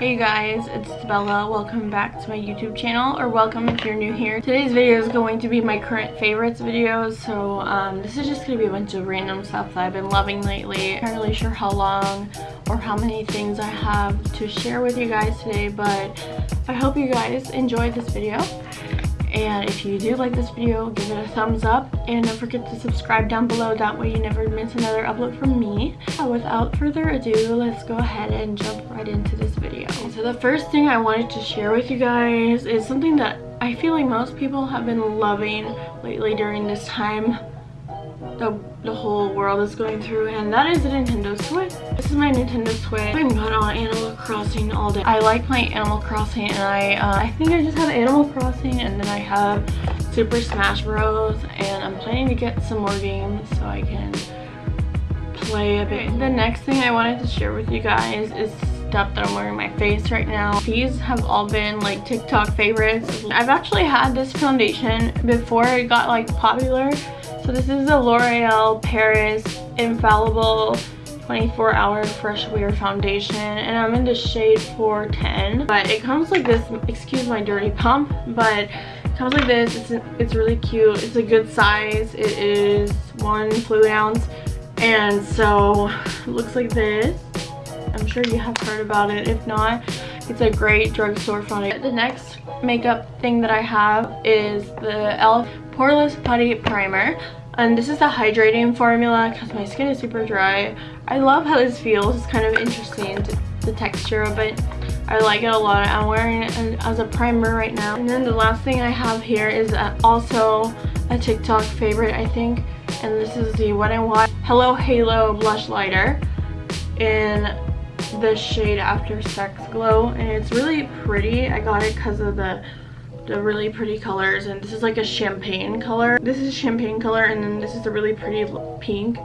Hey guys, it's Bella. Welcome back to my YouTube channel, or welcome if you're new here. Today's video is going to be my current favorites videos, so um, this is just going to be a bunch of random stuff that I've been loving lately. I'm not really sure how long or how many things I have to share with you guys today, but I hope you guys enjoyed this video and if you do like this video give it a thumbs up. And don't forget to subscribe down below. That way you never miss another upload from me. Without further ado let's go ahead and jump right into this video. So the first thing i wanted to share with you guys is something that i feel like most people have been loving lately during this time the, the whole world is going through. And that is the Nintendo Switch. This is my Nintendo Switch. I've been on Animal Crossing all day. I like playing Animal Crossing and I uh, I think I just have Animal Crossing and then I have Super Smash Bros and I'm planning to get some more games so I can play a bit. The next thing I wanted to share with you guys is stuff that I'm wearing my face right now. These have all been like TikTok favorites. I've actually had this foundation before it got like popular so this is the L'Oreal Paris Infallible 24 hour fresh wear foundation and I'm in the shade 410 but it comes like this excuse my dirty pump but it comes like this. It's, it's really cute. It's a good size. It is one fluid ounce. And so it looks like this. I'm sure you have heard about it. If not it's a great drugstore foundation. The next makeup thing that I have is the e.l.f. Poreless Putty Primer and this is the hydrating formula because my skin is super dry. I love how this feels. It's kind of interesting the texture of it. I like it a lot. I'm wearing it as a primer right now. And then the last thing i have here is uh, also a tiktok favorite i think. And this is the wet n wild hello halo blush lighter in the shade after sex glow. And it's really pretty. I got it because of the the really pretty colors and this is like a champagne color. This is champagne color and then this is a really pretty pink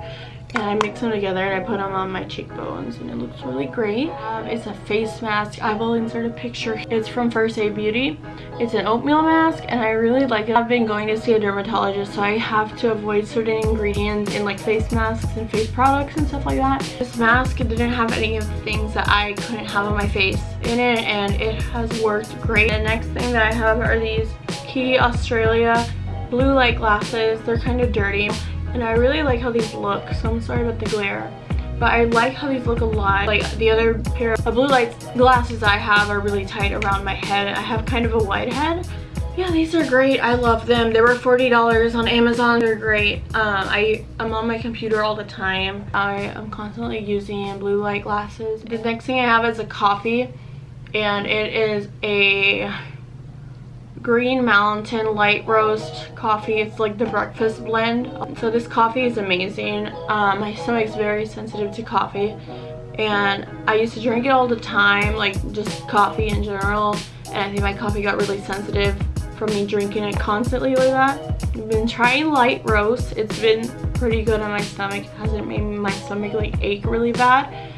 and I mix them together and I put them on my cheekbones and it looks really great. Um, it's a face mask. I will insert a picture. It's from First Aid Beauty. It's an oatmeal mask and I really like it. I've been going to see a dermatologist so I have to avoid certain ingredients in like face masks and face products and stuff like that. This mask didn't have any of the things that I couldn't have on my face in it and it has worked great. The next thing that I have are these Quay Australia blue light glasses. They're kind of dirty and I really like how these look so I'm sorry about the glare but I like how these look a lot. Like the other pair of blue light glasses I have are really tight around my head I have kind of a wide head. Yeah these are great. I love them. They were $40 on Amazon. They're great. Um, I am on my computer all the time. I am constantly using blue light glasses. The next thing I have is a coffee and it is a Green Mountain Light Roast coffee. It's like the breakfast blend. So this coffee is amazing. Um, my stomach's very sensitive to coffee and I used to drink it all the time, like just coffee in general. And I think my coffee got really sensitive from me drinking it constantly like that. I've been trying light roast. It's been pretty good on my stomach. It hasn't made my stomach like ache really bad.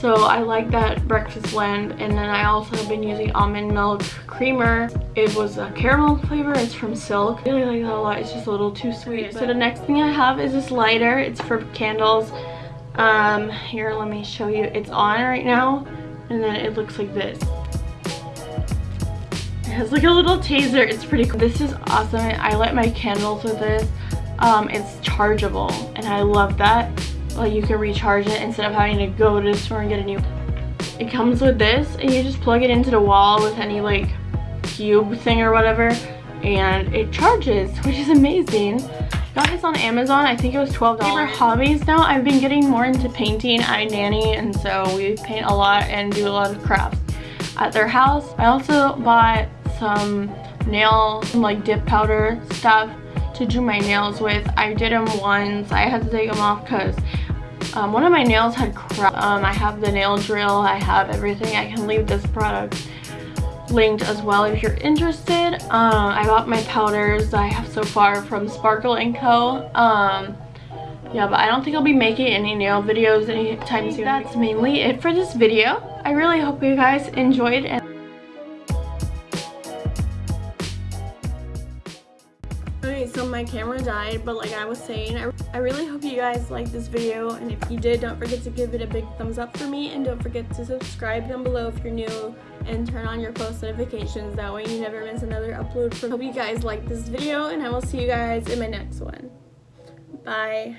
So I like that breakfast blend. And then I also have been using almond milk creamer. It was a caramel flavor. It's from Silk. I really like that a lot. It's just a little too sweet. So the next thing I have is this lighter. It's for candles. Um, here, let me show you. It's on right now. And then it looks like this. It has like a little taser. It's pretty cool. This is awesome. I light my candles with this. Um, it's chargeable and I love that like you can recharge it instead of having to go to the store and get a new it comes with this and you just plug it into the wall with any like cube thing or whatever and it charges which is amazing. Got this on amazon i think it was 12 dollars. For hobbies now i've been getting more into painting. I nanny and so we paint a lot and do a lot of crafts at their house. I also bought some nail some like dip powder stuff to do my nails with. I did them once i had to take them off because um, one of my nails had cracked. Um, I have the nail drill. I have everything. I can leave this product linked as well if you're interested. Um, I bought my powders I have so far from Sparkle & Co. Um, yeah, but I don't think I'll be making any nail videos anytime soon. That's mainly it for this video. I really hope you guys enjoyed and my camera died, but like I was saying, I, I really hope you guys liked this video, and if you did, don't forget to give it a big thumbs up for me, and don't forget to subscribe down below if you're new, and turn on your post notifications, that way you never miss another upload. From. Hope you guys liked this video, and I will see you guys in my next one. Bye.